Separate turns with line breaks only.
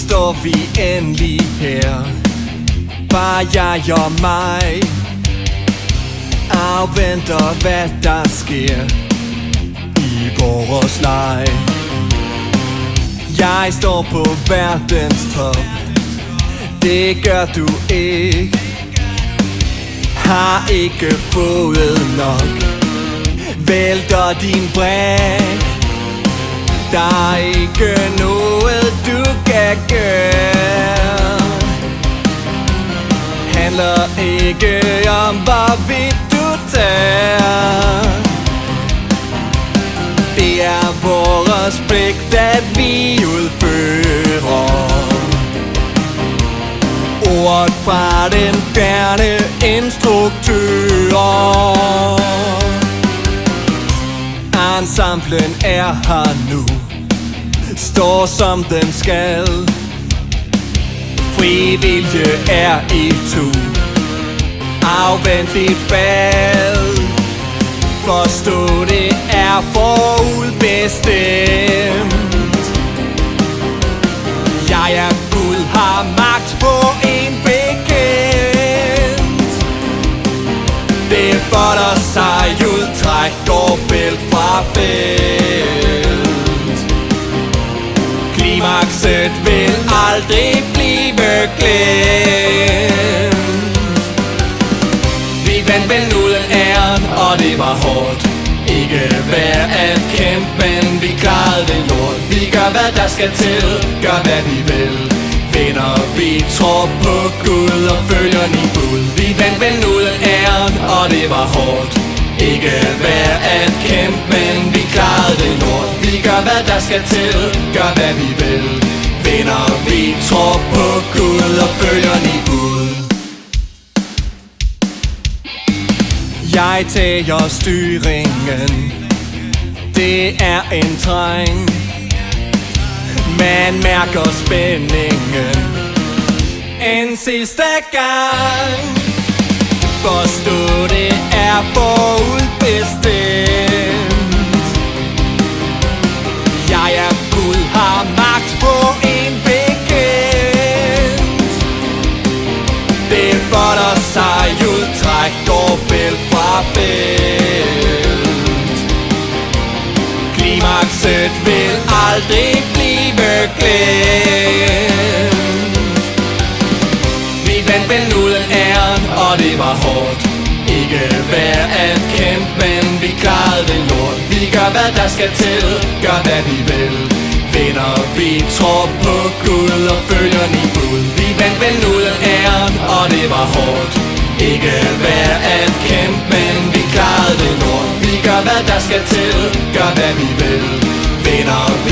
står vi endelig her. Bare jeg og mig. Afventer hvad der sker I vores leg. Jeg står på verdens top. Det gør du ikke. Har ikke fået nok. Vælter din bræk. Der er ikke noget du kan girl Handler ikke om hvorvidt du tager Det er vores pligt at vi udfører Ordet fra den fjerne instruktør. Ensemblen er her nu. Står som den skal. Fri vilje er i tu. Afvent dit fald. Forstå det er forudbestemt. Jeg er Gud, har magt på en bekendt. Det er for dig ud, træk går felt fra felt. Klimakset vil aldrig blive glemt. Vi vandt vel uden æren, og det var hårdt. Ikke værd at kæmpe, men vi klarede det lort. Vi gør hvad der skal til, gør hvad vi vil. Vinder vi tror på Gud og følger ni bud. Vi vandt vel uden æren, og det var hårdt ikke værd at kæmpe, men vi klarede det lort. Vi gør hvad der skal til, gør hvad vi vil. Vinder vi tror på Gud og følger ni bud. Jeg tager styringen. Det er en træng Man mærker spændingen. En sidste gang. Forstå det er forudbestemt. Jeg er Gud, har magt på en bekendt. Det folder sig ud, træk går felt fra felt. Klimakset vil aldrig blive glemt. Men nu vel uden æren, og det var hårdt. Ikke værd at kæmpe, men vi klarede det lort. Vi gør hvad der skal til, gør hvad vi vil. Vinder vi tror på Gud og følger ni bud. Vi vandt vel uden æren, og det var hårdt. Ikke værd at kæmpe, men vi klarede det lort. Vi gør hvad der skal til, gør hvad vi vil. Vinder vi